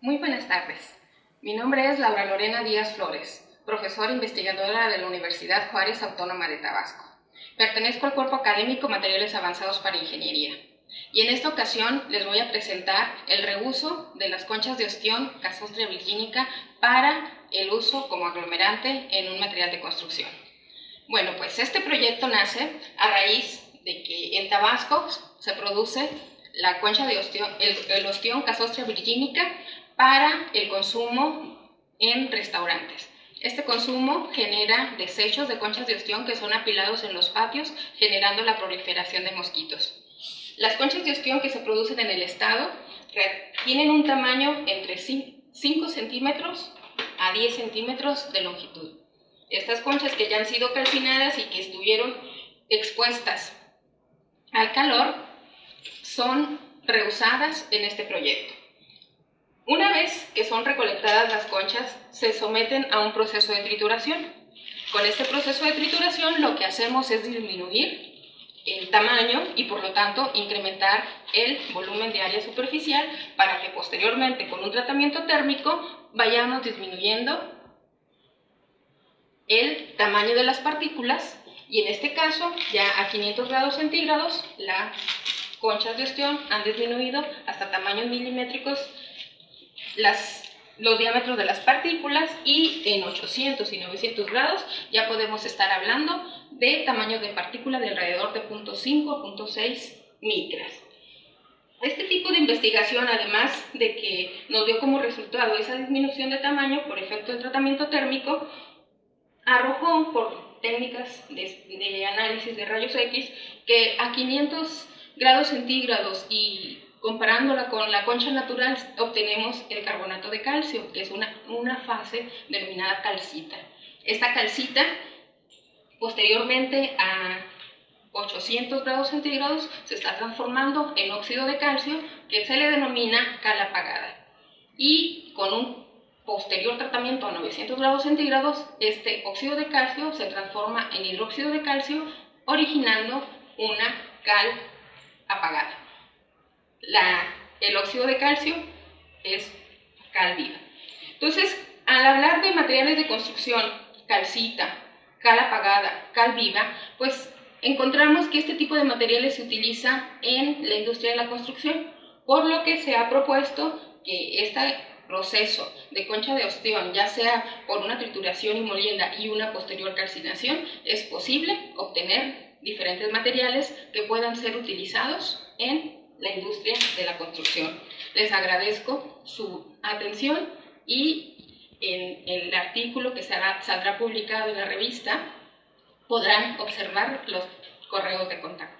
Muy buenas tardes. Mi nombre es Laura Lorena Díaz Flores, profesora investigadora de la Universidad Juárez Autónoma de Tabasco. Pertenezco al Cuerpo Académico Materiales Avanzados para Ingeniería. Y en esta ocasión les voy a presentar el reuso de las conchas de ostión casostria virgínica para el uso como aglomerante en un material de construcción. Bueno, pues este proyecto nace a raíz de que en Tabasco se produce la concha de ostión, el, el ostión casostria virgínica para el consumo en restaurantes. Este consumo genera desechos de conchas de ostión que son apilados en los patios, generando la proliferación de mosquitos. Las conchas de ostión que se producen en el estado tienen un tamaño entre 5 centímetros a 10 centímetros de longitud. Estas conchas que ya han sido calcinadas y que estuvieron expuestas al calor son reusadas en este proyecto. Una vez que son recolectadas las conchas, se someten a un proceso de trituración. Con este proceso de trituración lo que hacemos es disminuir el tamaño y por lo tanto incrementar el volumen de área superficial para que posteriormente con un tratamiento térmico vayamos disminuyendo el tamaño de las partículas y en este caso ya a 500 grados centígrados las conchas de ostión han disminuido hasta tamaños milimétricos los diámetros de las partículas y en 800 y 900 grados ya podemos estar hablando de tamaños de partícula de alrededor de 0.5 a 0.6 micras. Este tipo de investigación, además de que nos dio como resultado esa disminución de tamaño por efecto del tratamiento térmico, arrojó por técnicas de análisis de rayos X que a 500 grados centígrados y Comparándola con la concha natural, obtenemos el carbonato de calcio, que es una, una fase denominada calcita. Esta calcita, posteriormente a 800 grados centígrados, se está transformando en óxido de calcio, que se le denomina cal apagada. Y con un posterior tratamiento a 900 grados centígrados, este óxido de calcio se transforma en hidróxido de calcio, originando una cal apagada el óxido de calcio es cal viva. Entonces, al hablar de materiales de construcción, calcita, cal apagada, cal viva, pues encontramos que este tipo de materiales se utiliza en la industria de la construcción, por lo que se ha propuesto que este proceso de concha de ostión, ya sea por una trituración y molienda y una posterior calcinación, es posible obtener diferentes materiales que puedan ser utilizados en la industria de la construcción. Les agradezco su atención y en el artículo que saldrá publicado en la revista podrán observar los correos de contacto.